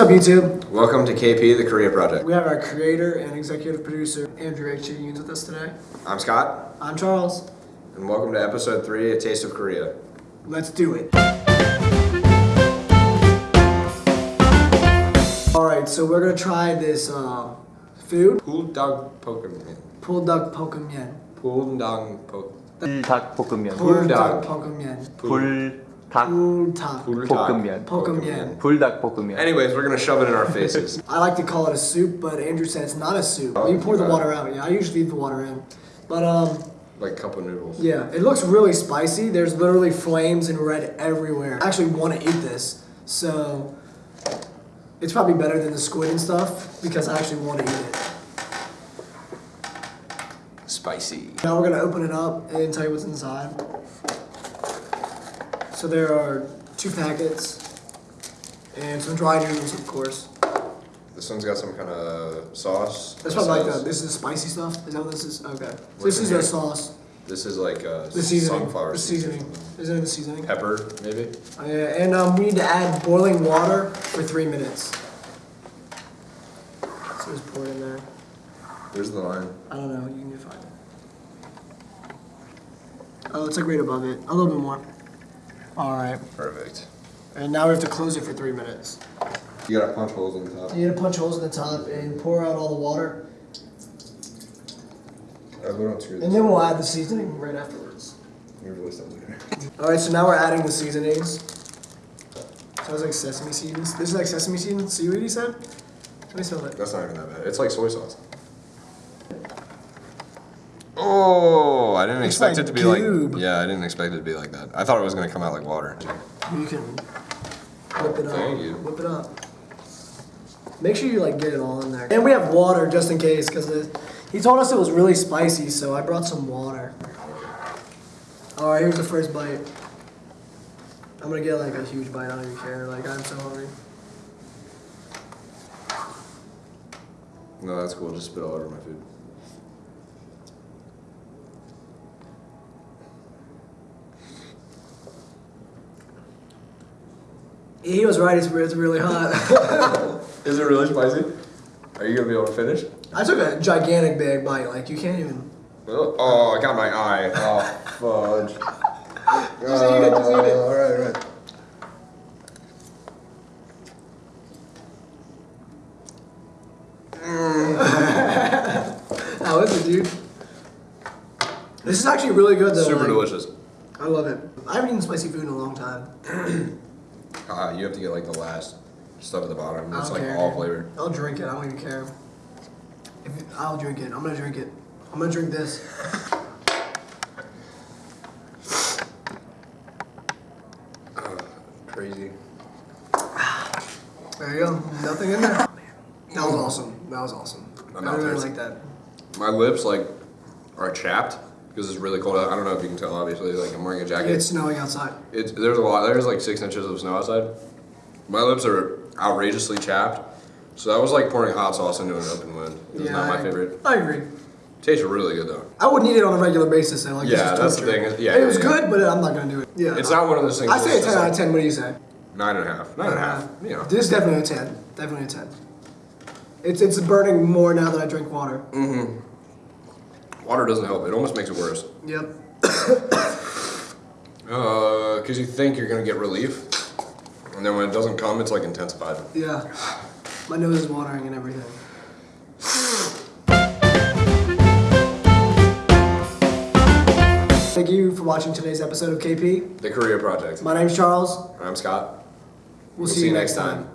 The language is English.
What's up, YouTube? Welcome to KP, the Korea Project. We have our creator and executive producer, Andrew H. Unions, with us today. I'm Scott, I'm Charles. and welcome to episode three, A Taste of Korea. Let's do it. Alright, so we're gonna try this uh, food. Puldang Pokemon. Pullduck Pokemon. Puldang Pokemon. 불 닭볶음면 Pullduck Pullduck. Pokemon. 불닭 Pullduck 볶음면. Pokemon. 불닭볶음면 Anyways, we're gonna shove it in our faces. I like to call it a soup, but Andrew said it's not a soup. Oh, you pour the okay. water out. Yeah, I usually leave the water in. But um, like cup of noodles. Yeah, it looks really spicy. There's literally flames and red everywhere. I actually want to eat this, so it's probably better than the squid and stuff because I actually want to eat it. Spicy. Now we're gonna open it up and tell you what's inside. So there are two packets and some dry noodles, of course. This one's got some kind of sauce. That's probably like This is- this is spicy stuff. Is that what this is? Okay. So this is the sauce, This is like uh, the seasoning, sunflower the seeds. seasoning. Isn't it the seasoning? Pepper, maybe? Uh, and um, we need to add boiling water for three minutes. So just pour it in there. There's the line. I don't know. You can find it. Oh, it's like right above it. A little bit more. All right. Perfect. And now we have to close it for three minutes. You gotta punch holes in the top. You gotta punch holes in the top and pour out all the water, we don't and then we'll add the seasoning right afterwards. Your voice doesn't hear. All right. So now we're adding the seasonings. Sounds like sesame seeds. This is like sesame seeds. Seaweed, you said? Let me smell it. That's not even that bad. It's like soy sauce. Oh, I didn't It's expect like it to be like. Yeah, I didn't expect it to be like that. I thought it was gonna come out like water. You can whip it up. Thank you. Whip it up. Make sure you like get it all in there. And we have water just in case because he told us it was really spicy, so I brought some water. All right, here's the first bite. I'm gonna get like a huge bite. I don't even care. Like I'm so hungry. No, that's cool. Just spit all over my food. He was right. It's, it's really hot. Is it really spicy? Are you gonna be able to finish? I took a gigantic big bite. Like you can't even. Oh, oh, I got my eye. Oh, fudge. Just eat it, just eat it. All right, all right. Mm. How is it, dude? This is actually really good though. Super like, delicious. I love it. I haven't eaten spicy food in a long time. Uh, you have to get like the last stuff at the bottom. It's like care, all dude. flavored. I'll drink it. I don't even care. If it- I'll drink it. I'm gonna drink it. I'm gonna drink this. Crazy. There you go. Nothing in there. That was awesome. That was awesome. My I mouth really like that. My lips like are chapped because it's really cold out. I don't know if you can tell. Obviously, like I'm wearing a jacket. It's snowing outside. It's there's a lot. There's like six inches of snow outside. My lips are outrageously chapped. So that was like pouring hot sauce into an open wound. It was not my I- favorite. I agree. Tastes really good though. I wouldn't eat it on a regular basis. Though. Like, this Yeah, is that's the thing. Yeah, it was yeah, yeah. good, but I'm not gonna do it. Yeah. It's not one of those things. I say a 10 out of 10. What do you say? Nine and a half. Nine and a half. You know. This is definitely a 10. Definitely a 10. It's it's burning more now that I drink water. Mm-hmm. Water doesn't help. It almost makes it worse. Yep. Uh, cause you think you're gonna get relief, and then when it doesn't come, it's like intensified. Yeah. My nose is watering and everything. Thank you for watching today's episode of KP. The Korea Project. My name's Charles. I'm Scott. We'll, see, you next time.